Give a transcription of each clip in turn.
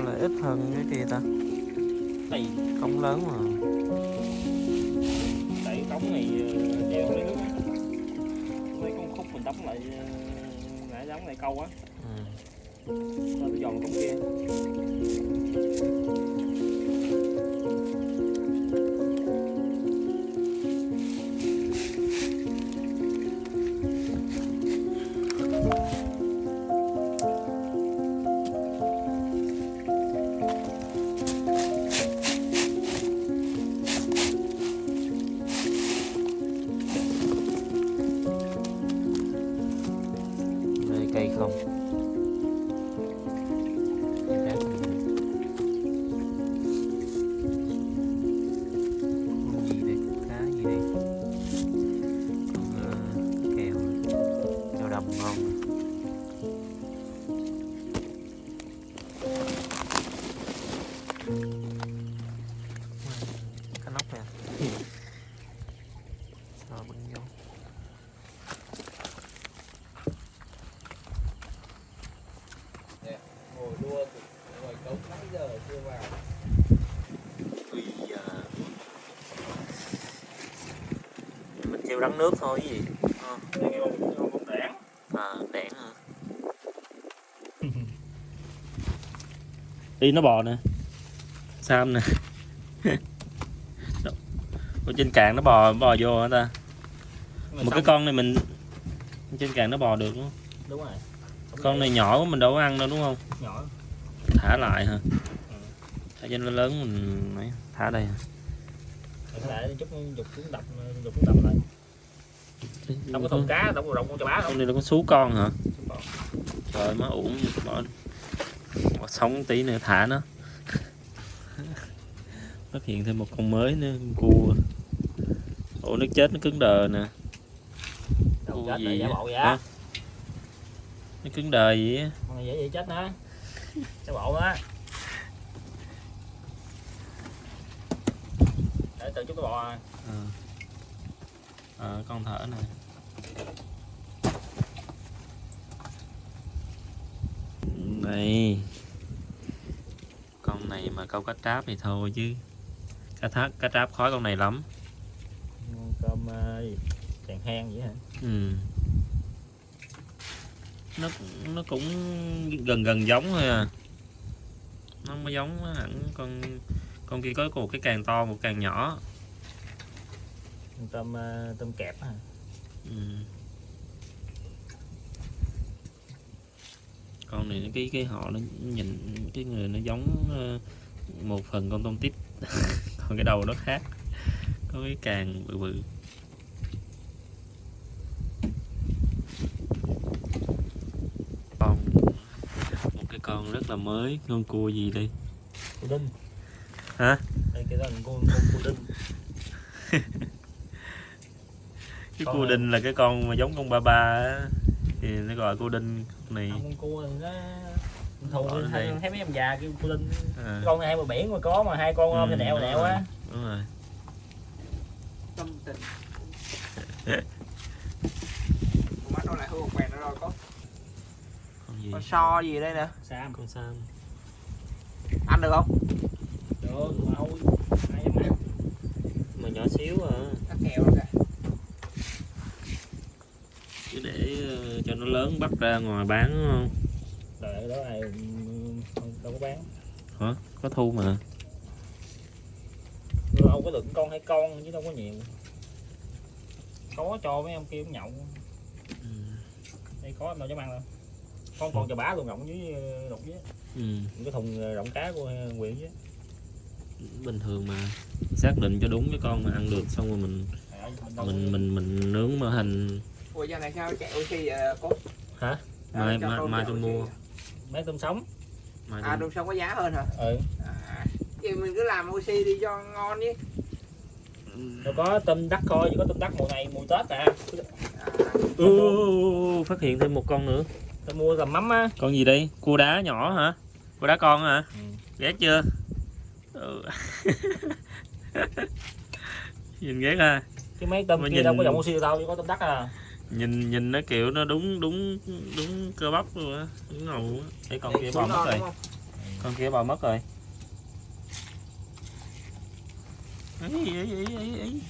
sao lại ít hơn cái kia ta? Đây, cống lớn mà. Đẩy cống này ờ, dèo lấy nước mấy con khúc mình đắp lại ờ, nãy giống lại câu á. Ừ. nó giòn cống kia kêu rắn nước thôi cái gì? Ờ, à đẻn hả? Đi nó bò nè. Sam nè? Ở trên cạn nó bò bò vô hả ta? Một cái con này mình trên cạn nó bò được đúng không? Đúng rồi. Con này nhỏ quá mình đâu có ăn đâu đúng không? Nhỏ. Thả lại hả? Thả cho nó lớn mình thả đây hả? thể chút dục xuống đập dục xuống đập lại đâu có thùng cá có rộng con cho bá con này nó có sú con hả? Trời má uổng bỏ, sống tí nữa thả nó. Phát hiện thêm một con mới nữa con cua. Ổ nước chết nó cứng đờ nè. Đâu Cua gì Hả? vậy nó cứng đờ gì á? Con này dễ vậy chết nữa giả bộ đó để từ chút cái bò. Ờ Ờ, con thở nè. Đây. Con này mà câu cá tráp thì thôi chứ. Cá thác cá tráp khói con này lắm. Cơm ờ, chèn hen vậy hả? Ừ. nó nó cũng gần gần giống thôi à. Nó có giống hẳn con con kia có một cái càng to một càng nhỏ tôm ờ, tôm kẹp hả? Ừ. con này cái cái họ nó nhìn cái người nó giống ờ, một phần con tôm tít. Còn cái đầu nó khác. Có cái càng bự bự. Con một cái con rất là mới con cua gì đây? Cô đinh. Hả? đây cái đó là con con cô đinh cái cua đinh là cái con mà giống con ba ba á. Thì nó gọi cua đinh này con cua nó Bỏ lên thấy mấy em già kêu cô đinh à, con này hai bờ biển mà có mà hai con ôm Ừ, nẹo rồi. á. đúng rồi. Tâm tình. Mắt đâu lại hương quen nó đâu có. Con gì? Con so gì đây nè? Sam. Con sam. Ăn được không? Được mà ôi mà nhỏ xíu à. Cắt kèo rồi kìa chứ để ờ, cho nó lớn bắt ra ngoài bán đúng không? Đợi đó ai ừ, không- đâu có bán. Hả? Có thu mà. Đâu có được con hay con chứ đâu có nhiều. Có cho mấy ông kia cũng nhậu. Ừ. đây có đâu dám ăn đâu. Con con chà bá luôn rộng dưới ờ, đục dưới. Ừ. cái thùng ờ, rộng cá của huyện dưới. Bình thường mà. Xác định cho đúng cái con mà ăn được xong rồi mình mình mình mình mình nướng mỡ hành ủa giờ này sao chạy oxy vậy cô? Hả? mai mai, chạy tôi mua. mấy tôm sống. Mai à đồng sông có giá hơn hả? Ừ. À, vậy mình cứ làm oxy đi cho ngon đi. Đâu có tôm đắt thôi chỉ có tôm đắt mùa này mùa tết à. À, ừ, phát hiện thêm một con nữa. Tao mua tầm mắm á. Con gì đây cua đá nhỏ hả? Cua đá con hả? Ừ. ghét chưa? Ừ. nhìn ghét ha. Chứ mấy tôm Mà kia nhìn- đâu có dòng oxy đâu chỉ có tôm đắt à nhìn nhìn nó kiểu nó đúng đúng đúng cơ bắp luôn á đúng ngầu á. Cái con kia bò mất rồi. con kia bò mất rồi. Ý, ý, ý, ý, ý.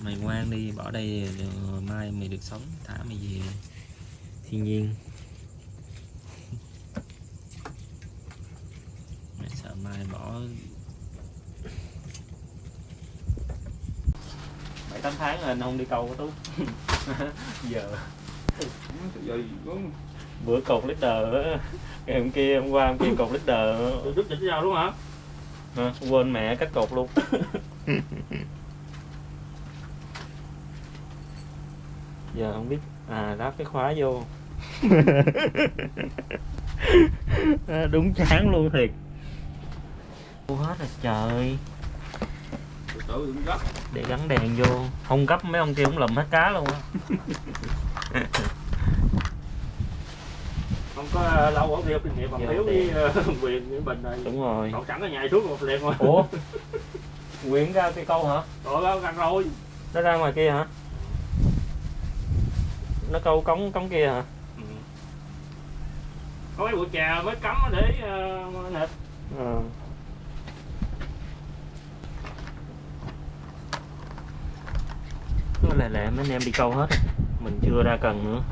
mày ngoan đi bỏ đây rồi mai mày được sống thả mày về. Thiên nhiên. Mày sợ mai bỏ bảy tám tháng rồi anh không đi câu tú. Giờ. Bữa cột leader ngày hôm kia hôm qua hôm kia cột leader. Rút đỉnh ra luôn hả? Hả? quên mẹ cắt cột luôn. Giờ không biết à đáp cái khóa vô. À, đúng chán luôn thiệt. Ô hết rồi trời Từ từ đừng gấp để gắn đèn vô. Không gấp mấy ông kia cũng lùm hết cá luôn á. Không có ờ, lâu ở kinh nghiệm bằng thiếu với ờ, quyền với bình này. Đúng rồi. Còn sẵn ở nhà xuống một liền rồi ủa? Nguyễn ra cây câu hả? Rồi bao gần rồi nó ra ngoài kia hả? Nó câu cống cống kia hả? Ừ. Có mấy bụi trà mới cắm để uh, nịt ờ là lẹ lẹ mấy anh em đi câu hết mình chưa ra cần nữa.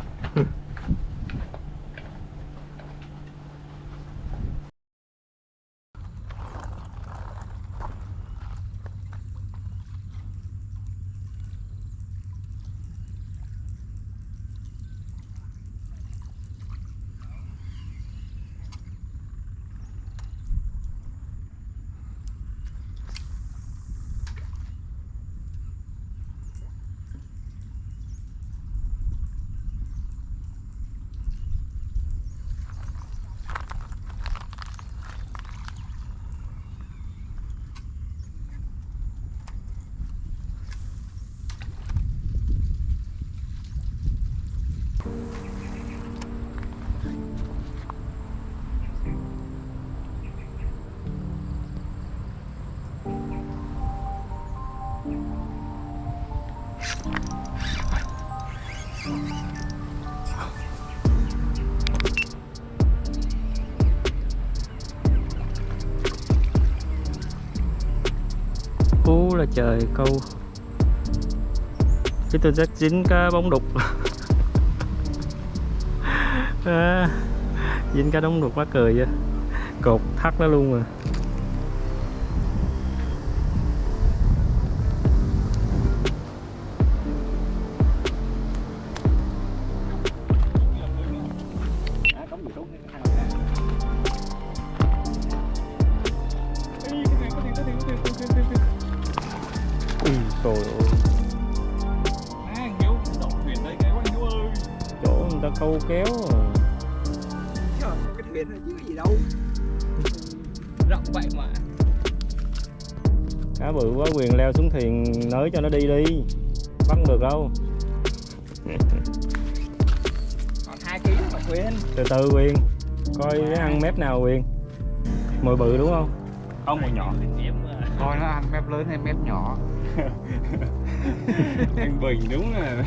Là trời câu Cái tôi rất dính cá bóng đục. À, Dính cá bóng đục quá cười vậy. Cột thắt nó luôn rồi nới cho nó đi đi Bắt không được đâu? Còn hai ký mà quyền Từ từ quyền Coi nó ăn mép nào quyền Mồi bự đúng không? Không, một nhỏ coi nó ăn mép lớn hay mép nhỏ. Anh Bình đúng là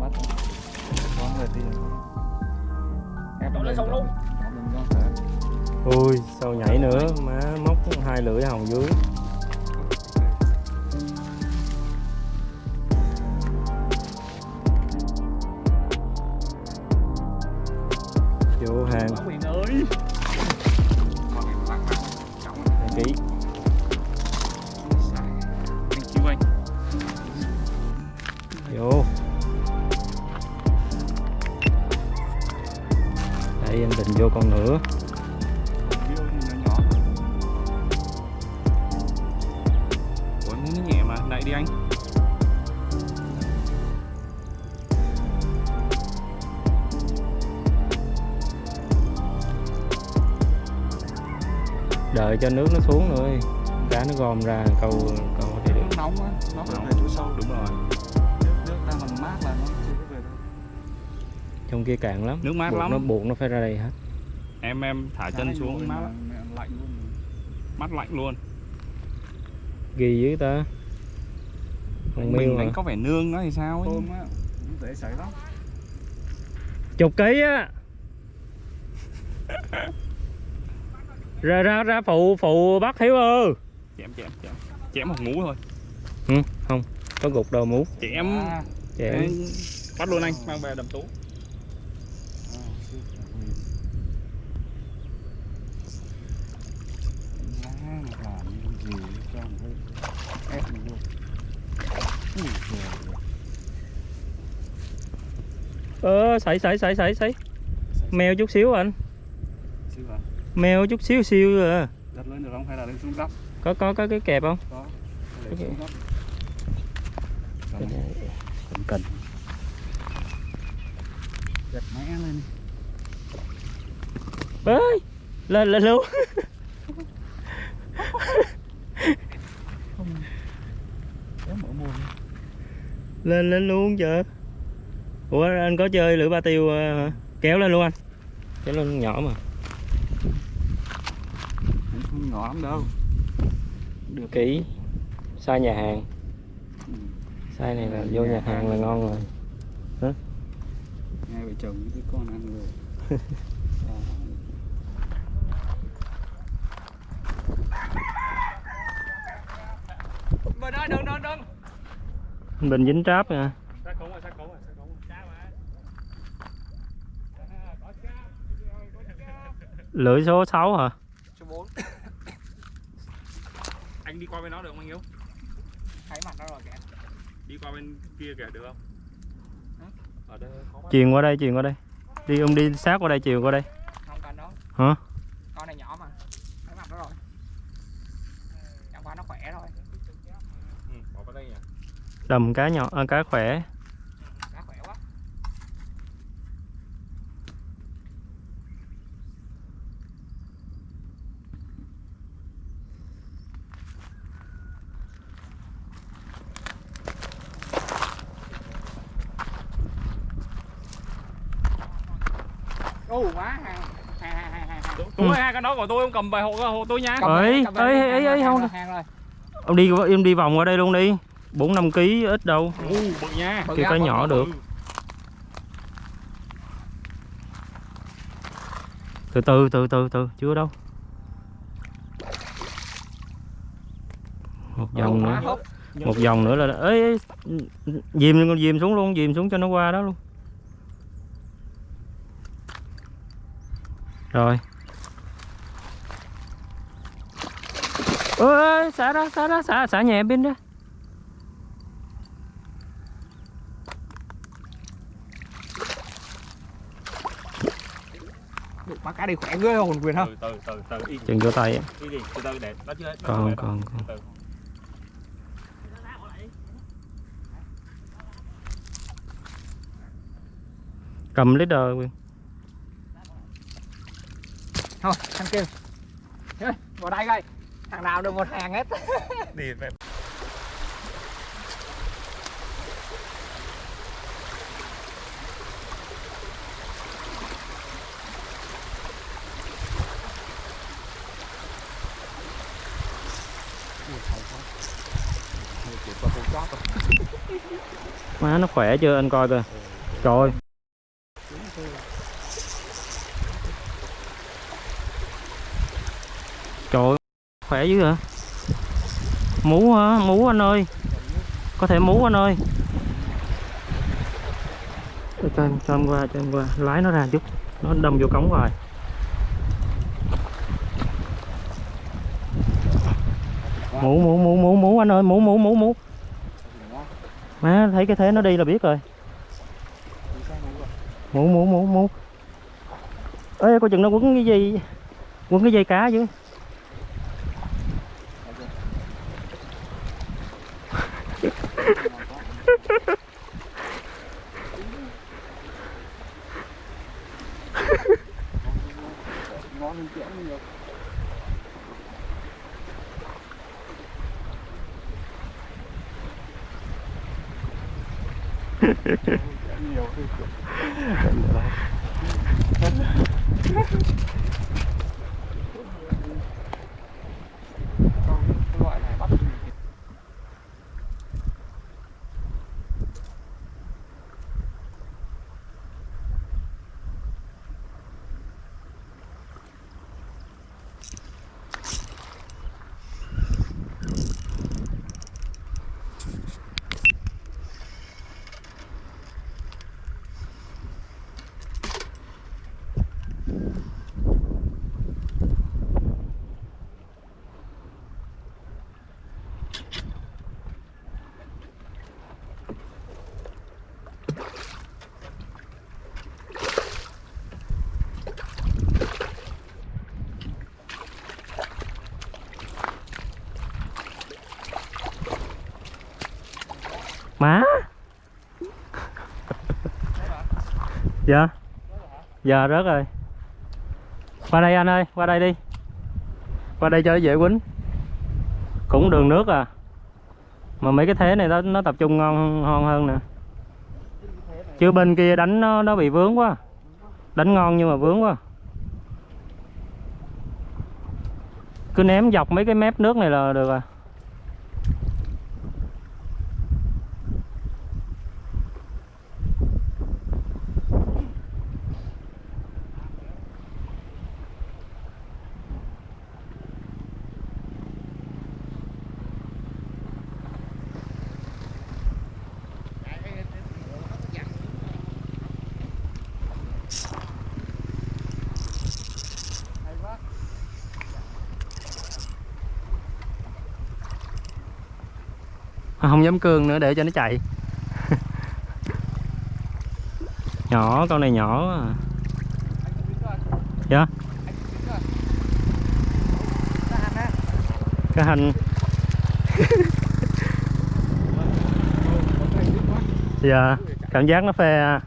bắt có người tiền em Đổ lên sông luôn. Ui sao nhảy nữa? Má móc hai lưỡi hồng dưới cho nước nó xuống nữa cá nó gom ra câu câu thì được. Nó nóng á nó phải Nóng. về chỗ sâu. Đúng rồi. Nước nước ta mà mát là nó chưa có về đâu. Trong kia cạn lắm. Nước mát buộc lắm. nó buộc nó phải ra đây hết. Em em thả chân Cái xuống. mát lạnh luôn. Mát lạnh luôn. Ghi dưới ta. Con mình đánh hả có vẻ nương nó thì sao ấy? Tôm á cũng dễ xảy lắm. Chục ký á ra ra ra phụ phụ bắt hiếu ơi. Chém chém chém. Chém một ngú thôi. Ừ, không có gục đầu mú chém. À, chém. Bắt luôn anh mang về đầm tú. À, ơ sảy sảy sảy sảy sảy. Mèo chút xíu anh. Siêu hả mèo chút xíu xíu à. Đặt lên được không? Hay là lên xuống góc? Có có có cái kẹp không? Có. Để xuống góc. Cần cần. Giật mẽ lên ơi lên lên luôn. Kéo mở mồm lên lên luôn chờ ủa anh có chơi lưỡi ba tiêu ờ, hả? Kéo lên luôn anh. Kéo lên nhỏ mà nhỏ lắm đâu. Được. Kỹ sai nhà hàng. Ừ. sai này là vô nhà hàng là ngon rồi. Hai vợ chồng với con ăn rồi. À, đừng đừng đừng. Bình dính tráp rồi lưỡi số 6 hả số 4 anh đi qua bên đó được không anh Hiếu? Thấy mặt nó rồi kìa. Đi qua bên kia kìa được không? Ở đây truyền qua đây truyền qua đây. Đi ông đi sát qua đây truyền qua đây. Không cần đâu hả? Con này nhỏ mà. Thấy mặt nó rồi. Chẳng qua nó khỏe thôi. Ừ, bỏ vào đây nhỉ. Đầm cá nhỏ à, cá khỏe cá khỏe quá Ồ má hàng hàng hàng hàng hai cái đó của tôi không cầm về hộ hộ tôi nha. Ấy, ấy, đi, ấy, ấy, không. ông đi em đi vòng qua đây luôn đi. Bốn năm ký ít đâu. U bự nha. Ra, cá nhỏ được. Từ từ từ từ từ chưa đâu. Một vòng nữa. Một vòng nữa là ấy, ấy dìm con dìm xuống luôn dìm xuống cho nó qua đó luôn. Rồi ơi xả ra xả ra xả xả nhẹ bên ra Được, Má cá đi khỏe ghê hồn quyền không? từ từ từ từ. Chừng vô tay á. đi đi từ từ để nó chưa hết nó Còn, còn, còn. Cầm leader quyền. Thôi, thằng kia Ê, Vào đây coi Thằng nào được một hàng hết. Đi về má nó khỏe chưa anh coi coi. Trời trời khỏe dữ hả? Mú hả? Mú anh ơi. Có thể mú anh ơi. Cho em cho em qua, cho em qua. Lái nó ra chút. Nó đâm vô cống rồi. Mũ mũ mũ mũ mũ anh ơi. Mũ mũ mũ mũ má, thấy cái thế nó đi là biết rồi. Mũ mũ mũ mũ ê, coi chừng nó quấn cái gì quấn cái dây cá chứ nhiều Còn cái loại này bắt má. Dạ. Dạ rớt rồi. Qua đây anh ơi, qua đây đi. Qua đây cho nó dễ quýnh. Cũng đường nước à. Mà mấy cái thế này nó nó tập trung ngon ngon hơn nè. Chứ bên kia đánh nó nó bị vướng quá. Đánh ngon nhưng mà vướng quá. Cứ ném dọc mấy cái mép nước này là được à. À, cương nữa để cho nó chạy. Nhỏ con này nhỏ quá à. dạ? Cái hành. Dạ cảm giác nó phê à.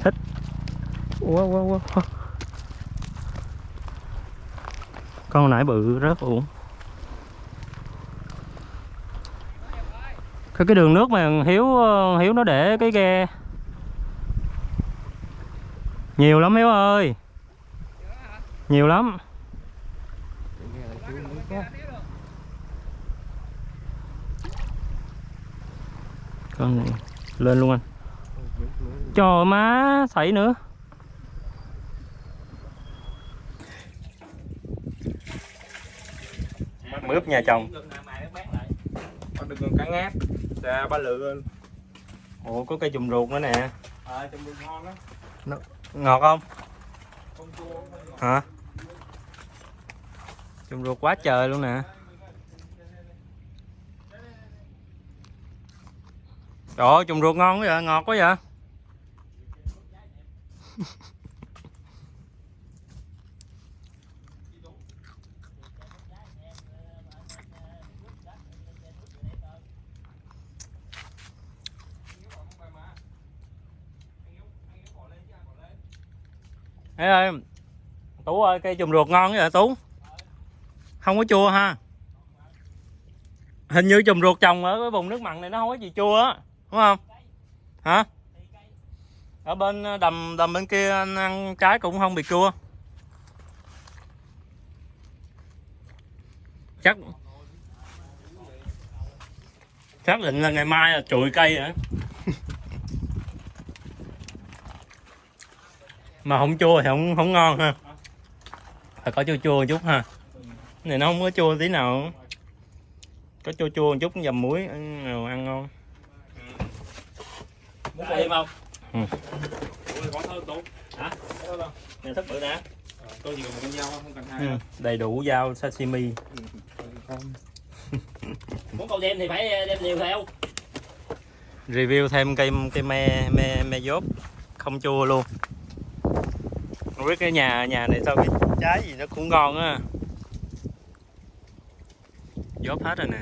thích. Quá quá quá con nãy bự rất uổng. Cái cái đường nước mà hiếu ờ, hiếu nó để cái ghe. Nhiều lắm hiếu ơi. Nhiều lắm. Con này, lên luôn anh. Trời má xảy nữa. Mướp nhà chồng. Còn đừng còn cá ngát Ra ba lựa ủa có cây chùm ruột nữa nè. À trong đường ngon á. Ngọt không? Không chua hả? Chùm ruột quá trời luôn nè. Trời ơi chùm ruột ngon quá vậy ngọt quá vậy Ê ơi, Tú ơi, cây chùm ruột ngon vậy, Tú? Không có chua ha? Hình như chùm ruột trồng ở cái vùng nước mặn này nó không có gì chua á, Đúng không? Hả? Ở bên ờ, đầm đầm bên kia anh ăn trái cũng không bị chua. Chắc Xác định là ngày mai là trụi cây hả? Mà không chua thì không không ngon ha. Phải có chua chua một chút ha. Cái này nó không có chua tí nào. Có chua chua một chút dầm muối ăn ăn ngon. Muốn thêm không? Ừ. Thức bự Ờ, tôi chỉ cần một con dao không cần hai ừ. đâu. đầy đủ dao sashimi. Muốn câu đem thì phải đem nhiều theo. Review thêm cây cây me me me dốt. Không chua luôn không biết cái nhà nhà này sao cái trái gì nó cũng ngon á. Dốt hết rồi nè.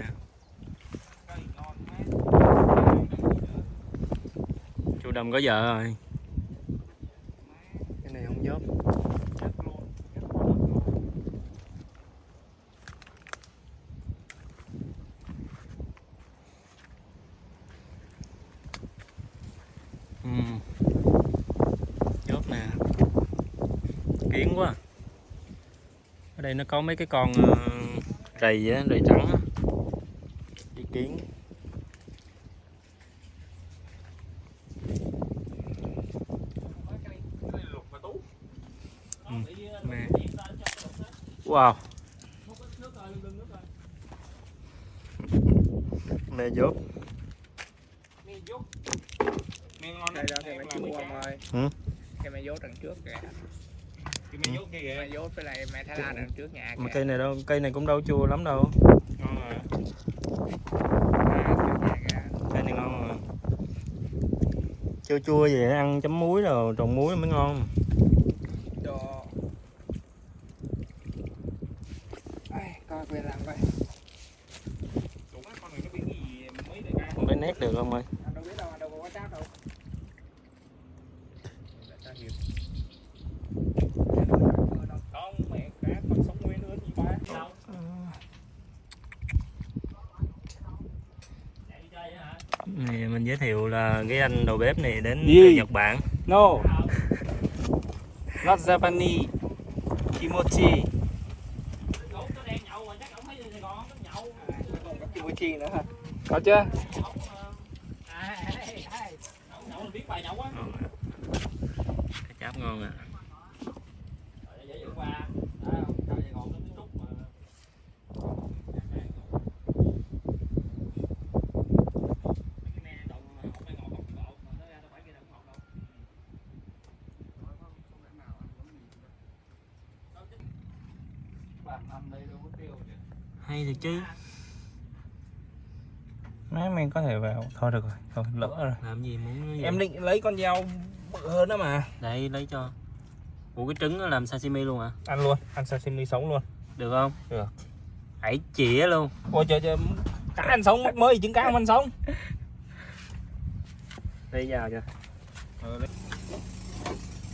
Chú đâm có vợ rồi. Cái này không dốt Ừm. chốt nè kiến quá. Ở đây nó có mấy cái con ờ, rầy á rầy trắng á. Đi kiến. Ừ, nè. wow. Nè dốt. Nghe ngon. Đây đó thì mày chua ông ơi Ừ. Cái mày dốt đằng trước kìa Cái mày dốt kia kìa. Mày dốt với lại mẹ Thái Lan đằng trước nhà mà cây này đâu cây này cũng đâu chua lắm đâu. Ngon. À, cây này ngon mà chua chua vậy ăn chấm muối rồi trồng muối mới ngon Đồ Ai, coi quyền làm coi Đủ mấy con này nó biết cái gì mới được ra. không phải nét được không ơi Anh đâu biết đâu, anh đâu có quá cháp đâu Không, mẹ cá con sống nguyên nữa gì ba. Đâu? Chạy đi chơi hả? này mình giới thiệu là cái anh đầu bếp này đến từ Nhật Bản No. Not Japanese. Kimochi. Còn có kimchi nữa hả? Có chưa? cái cháp ngon à hay thiệt chứ Mấy mình có thể vào. Thôi được rồi. Thôi lỡ rồi. làm gì muốn gì? Em định lấy con dao bự hơn đó mà. đây lấy cho Ủa cái trứng nó làm sashimi luôn à Ăn luôn, ăn sashimi sống luôn. được không Được. hãy chĩa luôn Ôi trời trời, cá ăn sống mắc mới trứng cá không ăn sống. đi vào cho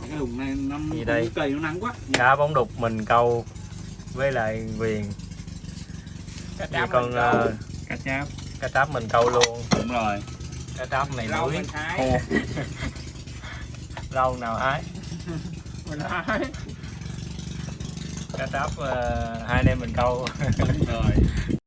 cái hùng này năm đây? cây nó nắng quá cá bóng đục mình câu với lại quyền Cá cháp con mình câu. ờ, cá cháp. cá tráp mình câu luôn. Đúng rồi. Cá tráp này khô. Rau nào ái. Mình thái cá tráp ờ, hai anh em mình câu đúng rồi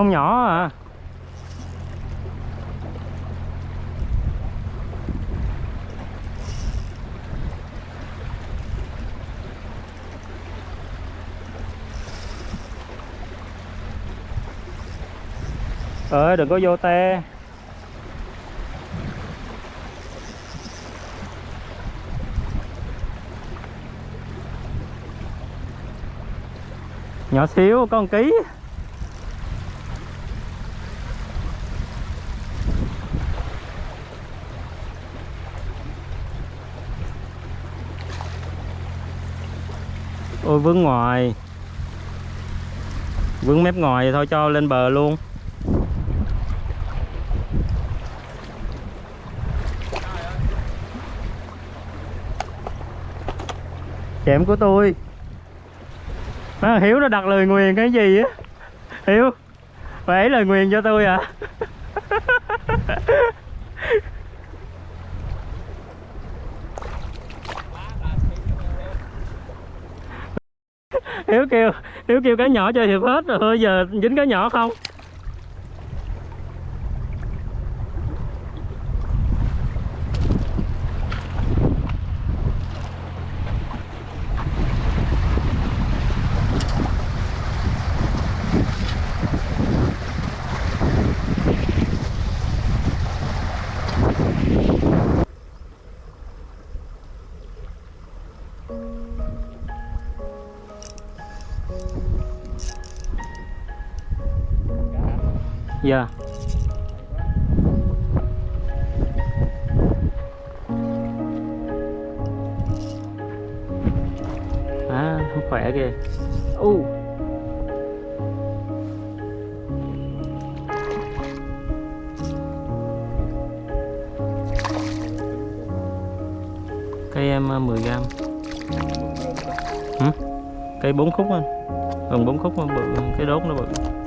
không nhỏ à. Ơi đừng có vô te. Nhỏ xíu con ký. Ôi vướng ngoài. Vướng mép ngoài thì thôi cho lên bờ luôn. Chém của tôi. À, hiếu nó đặt lời nguyền cái gì á? Hiếu phải lời nguyền cho tôi à? hiếu kêu hiếu kêu cá nhỏ chơi thiệp hết rồi, thôi giờ dính cá nhỏ không? yeah à không khỏe kìa. U. Uh. cây, em ờ, 10 gram. Hả? cây bốn khúc anh. Gần bốn khúc mà bự, cái đốt nó bự.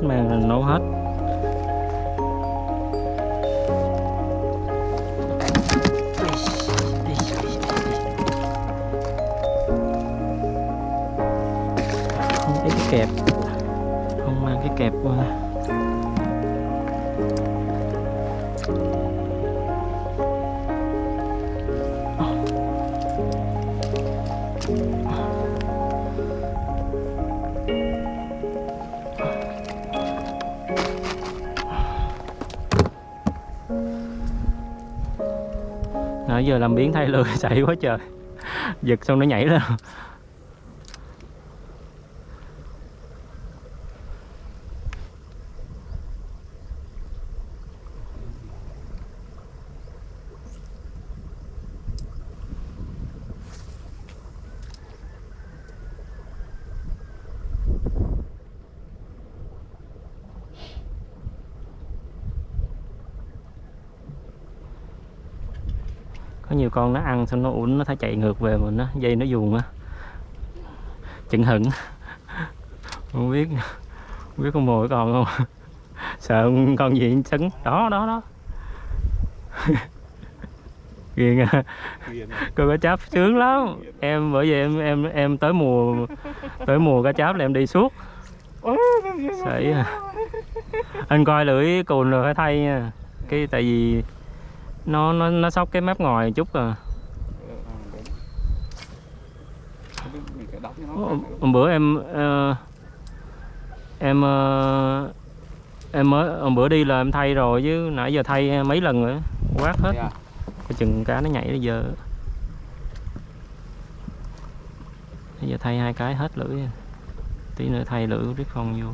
Còn mang nấu hết. Nãy giờ làm biến thay lừa chạy quá trời. Giật xong nó nhảy lên. Nhiều con nó ăn xong nó uống, nó thấy chạy ngược về mình nó dây nó dùng á. Chừng hững. Không biết không biết con mồi còn không. Sợ con gì sấn. Đó đó đó. Ghiền à cô cá cháp sướng lắm. Em, bởi vì em em em tới mùa tới mùa cá cháp là em đi suốt. Sảy à. anh coi lưỡi cùn rồi phải thay nha. Cái tại vì nó nó nó sóc cái mép ngoài chút à. Hôm, bữa em ờ, em ờ, em mới hôm bữa đi là em thay rồi chứ nãy giờ thay mấy lần rồi quát hết. Dạ. coi chừng cá nó nhảy bây giờ. Bây giờ thay hai cái hết lưỡi. Tí nữa thay lưỡi riết phong vô.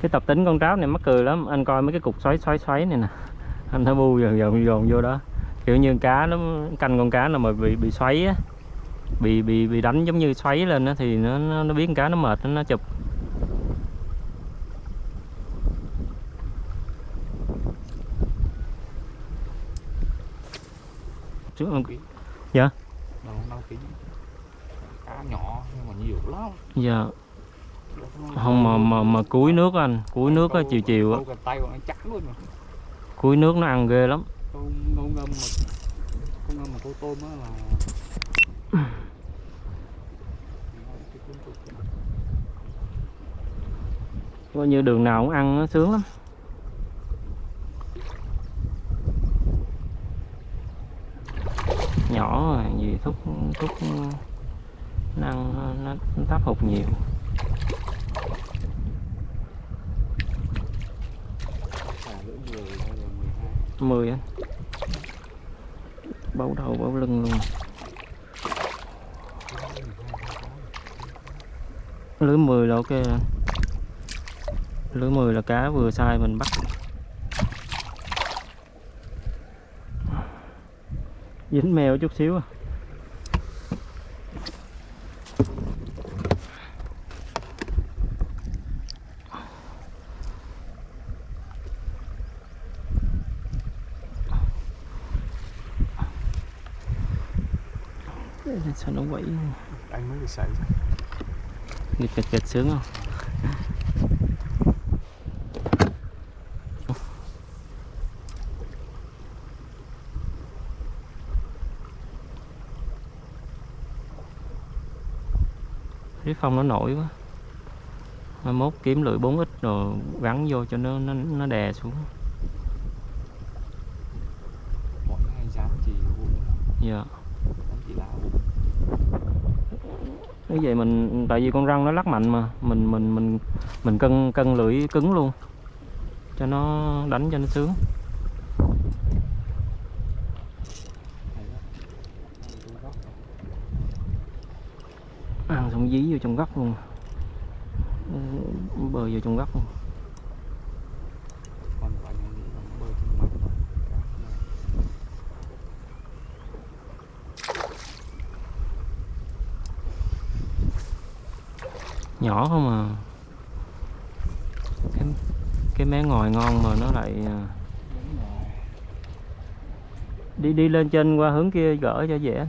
Cái tập tính con tráo này mắc cười lắm. Anh coi mấy cái cục xoáy xoáy xoáy này nè anh thấy bu dồn dồn dồn vô đó. Kiểu như cá nó canh con cá nào mà bị bị xoáy á bị bị bị đánh giống như xoáy lên á thì nó nó, nó biết con cá nó mệt nó, nó chụp. Chứ- Dạ. Đâu đâu ký cá nhỏ nhưng mà nhiều lắm. Dạ. Không mà mà mà cuối nước anh cuối nước á chiều chiều á. Câu tay còn nó chắc luôn mà cuối nước nó ăn ghê lắm. Câu câu ngâm mà câu ngâm mà câu tôm á là coi như đường nào cũng ăn nó sướng lắm. Nhỏ rồi gì thúc thúc nó ăn nó, nó tháp hụt nhiều xả lưỡi 10 hay là 12 10 anh bấu đầu, bấu lưng luôn. Lưới 10 là ok. Anh. lưới 10 là cá vừa sai mình bắt. Dính mèo chút xíu à sao nó quẩy anh mới được xảy ra nghịch nghịch nghịch sướng không? Cái phong nó nổi quá. Mai mốt kiếm lưỡi 4 ít rồi gắn vô cho nó nó, nó đè xuống như vậy mình tại vì con răng nó lắc mạnh mà. Mình mình mình mình cân cân lưỡi cứng luôn. Cho nó đánh cho nó sướng. Ăn xong dí vô trong góc luôn. Bơi vô trong góc luôn. Nhỏ không à. Cái, cái mé ngòi ngon mà nó lại à, đi đi lên trên qua hướng kia gỡ cho dễ.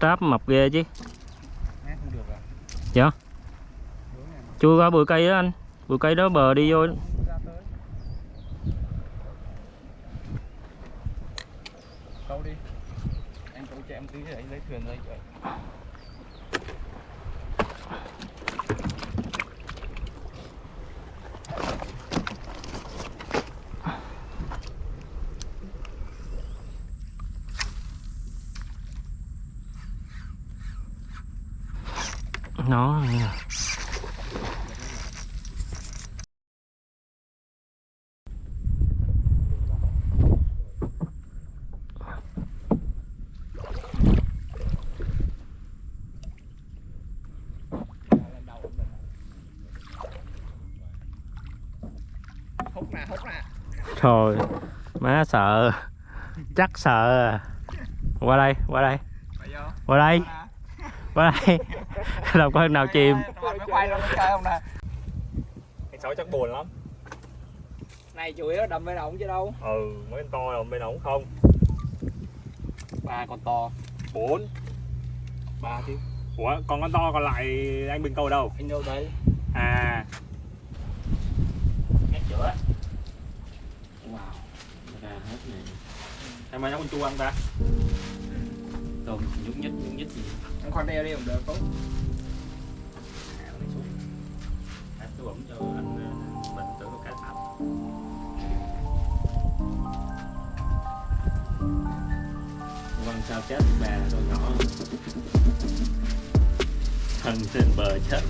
Tráp mập ghê chứ à? dạ chui qua bụi cây đó anh bụi cây đó bờ đi vô. Câu đi. Em câu cho em tí để lấy thuyền ra nó. Hút nè hút nè Trời má sợ. Chắc sợ à. qua đây qua đây. Qua đây. Qua đây đâu có nào chìm. Quay, quay luôn chơi không nè? Cái sáu chắc buồn lắm. Này chủ yếu đâm bên ổng chứ đâu. Ừ mấy con to rồi bên ổng không? Ba con to. Bốn. Ba chứ. Ủa còn con to còn lại anh bình câu đâu? Anh đâu đấy? À. Ngắt giữa wow ra hết này. Em ơi nấu con chua ăn ta. Tôm nhúc nhích nhúc nhích gì? Anh khoan đeo đi cũng được không à, tôi bấm cho anh ờ, mình tự có cá Vâng sao chết bà rồi nhỏ. Thân trên bờ chết.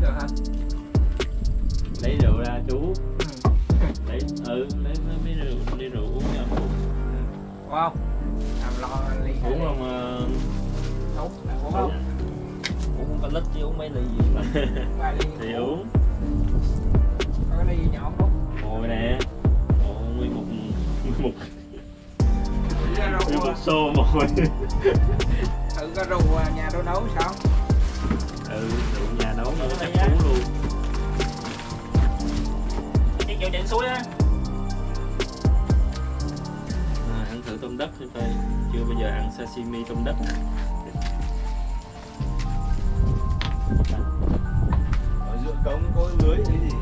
Được hả? Lấy rượu ra chú. Ừ. Lấy, ừ, lấy mấy mấy rượu, ly rượu uống cho uống. Wow làm lo ly. Uống không? ờ, hút uống không? uống có lít chứ uống mấy ly gì. Mà ly Thì uống. Có cái ly nhỏ không Ngồi nè. Ồ, nguyên một Nguyên một, nguyên một xô mồi thử cái rượu à, nhà tôi nấu sao? Ừ, rượu nữa chắc uống luôn cái kiểu chạy suối á à, Ăn thử tôm đất thử coi Chưa bao giờ ăn sashimi tôm đất ở giữa cống có lưới cái gì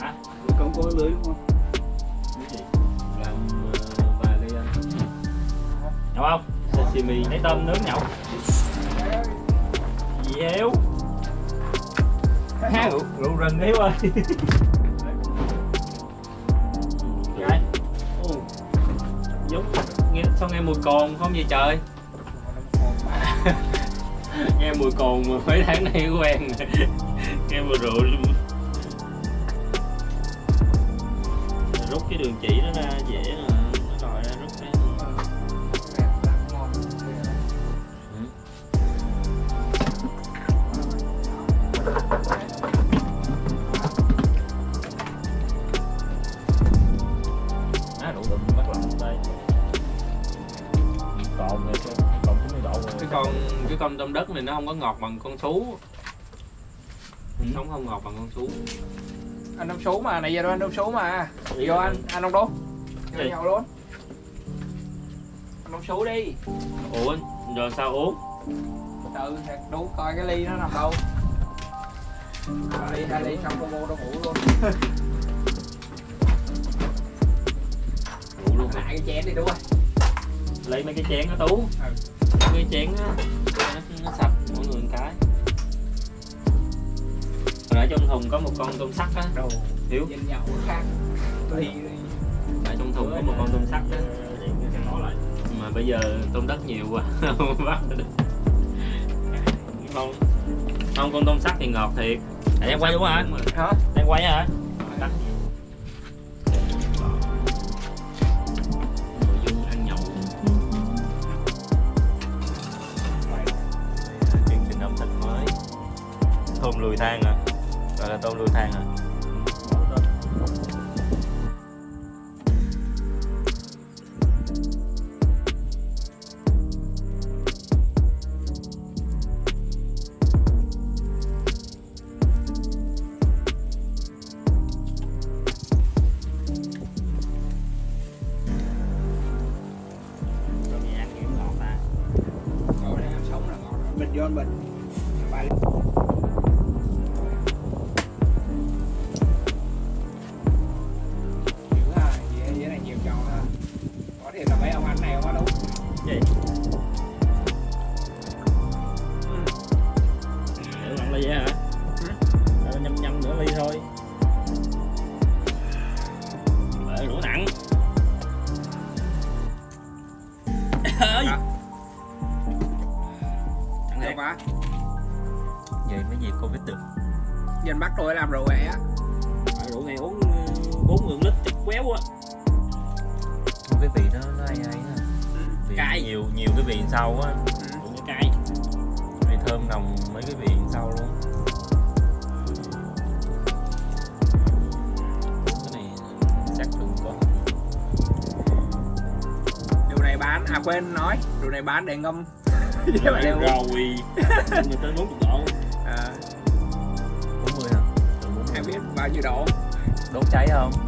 hả? Giữa cống có lưới đúng không Cái gì? Làm ờ, vài ly ăn nhậu không? Sashimi. Lấy tôm nướng nhậu rượu rượu ơi Đấy. Ồ, giống nghe sao nghe mùi cồn không vậy trời? Nghe mùi cồn mà mấy tháng nay quen. Rồi. nghe mùi rượu luôn. Rút cái đường chỉ nó ra dễ rồi con tôm đất này nó không có ngọt bằng con sú sống không ngọt bằng con sú anh đông số mà này giờ đâu anh đông số mà? Vô anh anh đông đố vô nhậu luôn. Anh đông số đi. Ủa rồi sao uống? Từ thiệt đố coi cái ly nó nằm đâu. Ly hai ly xong cô vô đâu ngủ luôn. Ngủ luôn lại cái chén đi đúng rồi lấy mấy cái chén ở tú. Ừ. cái chén á trong thùng có một con tôm sắt á. Hiểu. Nhìn khác. Ở trong thùng có một con tôm sắt á. Nó lại mà bây giờ tôm đất nhiều quá không bắt được. Không không con tôm sắt thì ngọt thiệt. À, đang quay đúng không hả? Hả? Đang quay. Hả lùi than à. là tôm lùi than Rồi à. Bắt tôi làm rượu vậy á. Ờ, rượu này uống 4 ngưỡng lít chắc quéo á. Cái vị nó nó ai vị Cay. nhiều nhiều cái vị sau á. Ừ. Rượu này cay. Vị thơm nồng mấy cái vị sau luôn. Cái này chắc đừng có. Rượu này bán, à quên nói. Rượu này bán để ngâm. Rồi người tới 40 bao nhiêu độ đốt cháy không?